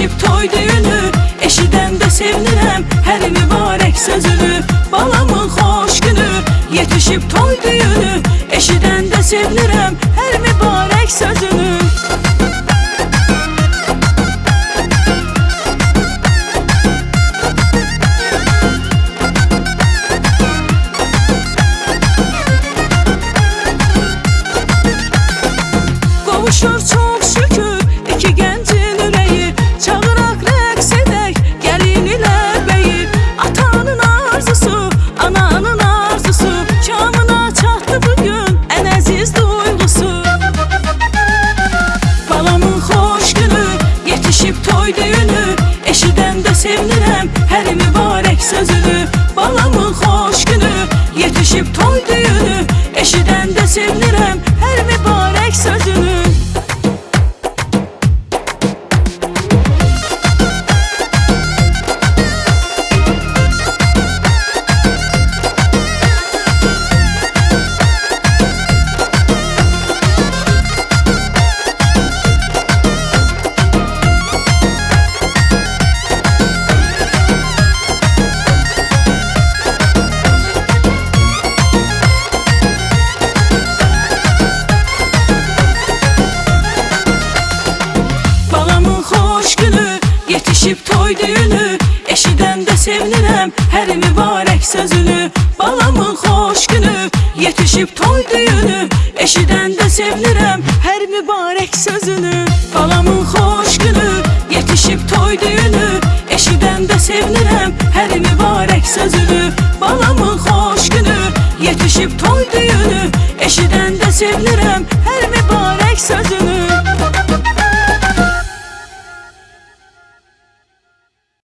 Yetişib toy düyünü Eşidəndə sevinirəm hər mübarək sözünü. Balamın xoş günü, yetişib toy düyünü Eşidəndə sevinirəm hər mübarək sözünü. Qovuşur çox yetişib toy düyünü Eşidəndə sevinirəm hər mübarək sözünü. Balamın xoş günü, yetişib toy düyünü Eşidəndə sevinirəm hər mübarək yetişib toy düyünü Eşidəndə sevinirəm hər mübarək sözünü. Balamın xoş günü, yetişib toy düyünü Eşidəndə sevinirəm hər mübarək sözünü. Balamın xoş günü, yetişib toy düyünü Eşidəndə sevinirəm hər mübarək sözünü. Balamın xoş günü, yetişib toy düyünü Eşidəndə sevinirəm hər mübarək sözünü